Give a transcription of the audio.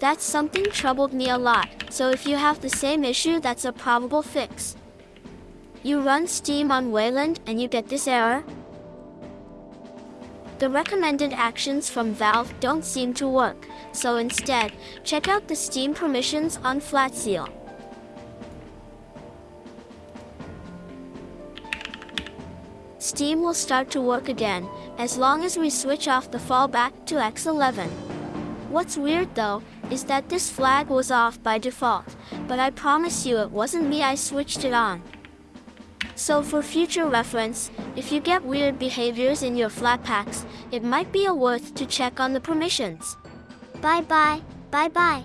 That's something troubled me a lot, so if you have the same issue that's a probable fix. You run Steam on Wayland and you get this error? The recommended actions from Valve don't seem to work, so instead, check out the Steam permissions on Flatseal. Steam will start to work again, as long as we switch off the fallback to X11. What's weird though, is that this flag was off by default, but I promise you it wasn't me I switched it on. So for future reference, if you get weird behaviors in your Flatpaks, it might be a worth to check on the permissions. Bye bye, bye bye.